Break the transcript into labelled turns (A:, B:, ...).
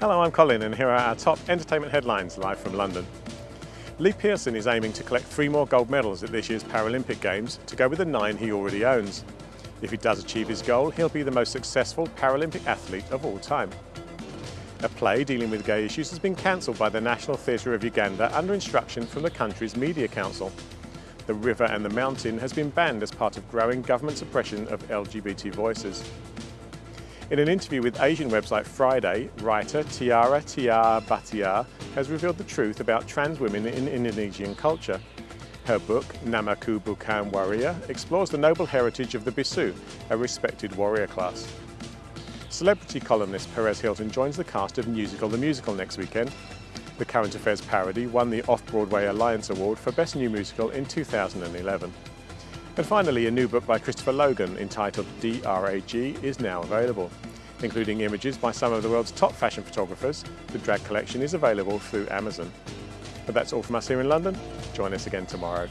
A: Hello, I'm Colin and here are our top entertainment headlines live from London. Lee Pearson is aiming to collect three more gold medals at this year's Paralympic Games to go with the nine he already owns. If he does achieve his goal, he'll be the most successful Paralympic athlete of all time. A play dealing with gay issues has been cancelled by the National Theatre of Uganda under instruction from the country's Media Council. The River and the Mountain has been banned as part of growing government suppression of LGBT voices. In an interview with Asian website Friday, writer Tiara Tiara Bhatia has revealed the truth about trans women in Indonesian culture. Her book, Namaku Bukan Warrior, explores the noble heritage of the Bissu, a respected warrior class. Celebrity columnist Perez Hilton joins the cast of Newsical the Musical next weekend. The current affairs parody won the Off-Broadway Alliance Award for Best New Musical in 2011. And finally, a new book by Christopher Logan entitled DRAG is now available. Including images by some of the world's top fashion photographers, the drag collection is available through Amazon. But that's all from us here in London. Join us again tomorrow.